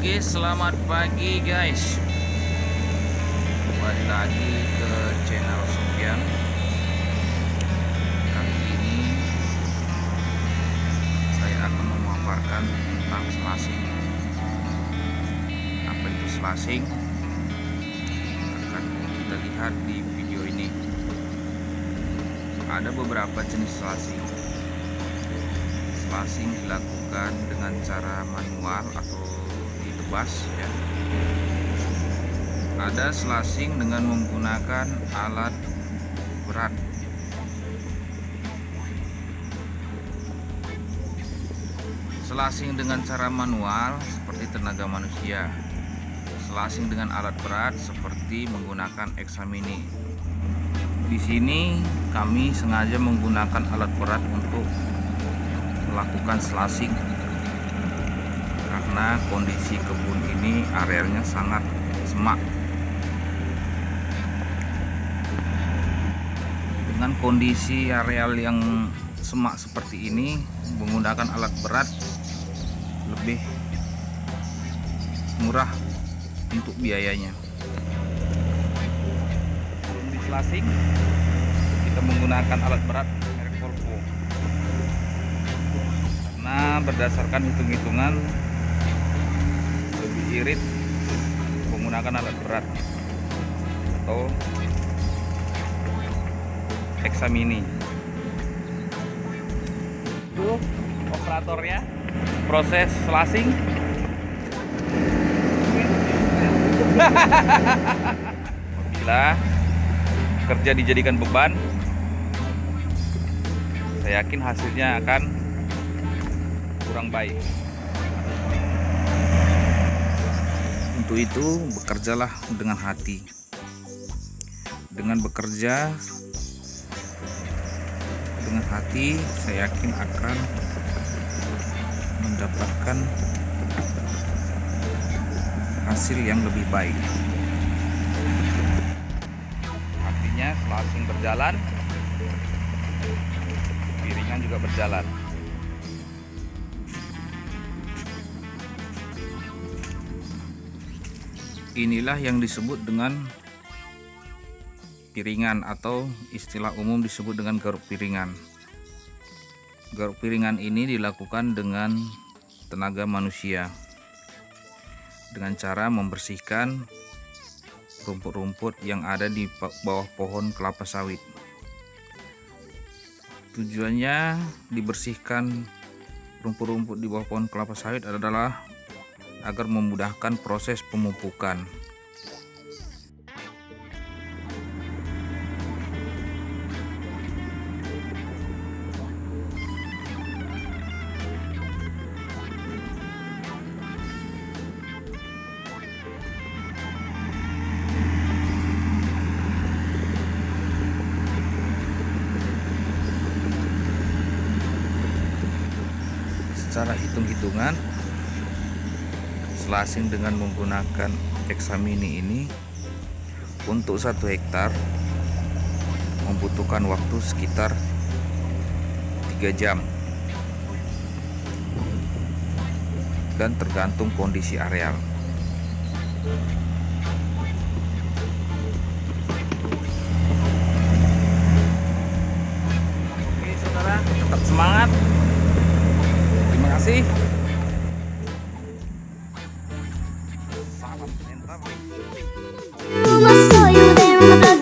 Oke, selamat pagi guys. Kembali lagi ke channel Sofian. Kali ini saya akan memaparkan tentang selasing. Apa itu selasing? Akan kita lihat di video ini. Ada beberapa jenis selasing. Selasing dilakukan dengan cara manual atau ditebas ya. Ada selasing dengan menggunakan alat berat. Selasing dengan cara manual seperti tenaga manusia. Selasing dengan alat berat seperti menggunakan eksamini. Di sini kami sengaja menggunakan alat berat untuk melakukan selasing karena kondisi kebun ini arealnya sangat semak. Dengan kondisi areal yang semak seperti ini menggunakan alat berat lebih murah untuk biayanya. Di selasing kita menggunakan alat berat merek Volvo. Karena berdasarkan hitung-hitungan irit menggunakan alat berat atau eksamini itu operatornya proses selasing apabila kerja dijadikan beban saya yakin hasilnya akan kurang baik untuk itu bekerjalah dengan hati. Dengan bekerja dengan hati saya yakin akan mendapatkan hasil yang lebih baik. Artinya selasing berjalan piringan juga berjalan inilah yang disebut dengan piringan atau istilah umum disebut dengan garuk piringan. Garuk piringan ini dilakukan dengan tenaga manusia dengan cara membersihkan rumput-rumput yang ada di bawah pohon kelapa sawit. Tujuannya dibersihkan rumput-rumput di bawah pohon kelapa sawit adalah agar memudahkan proses pemupukan. Secara hitung-hitungan selasing dengan menggunakan eksamini ini untuk satu hektar membutuhkan waktu sekitar 3 jam. Dan tergantung kondisi areal. Oke saudara tetap semangat. Terima kasih Thank you.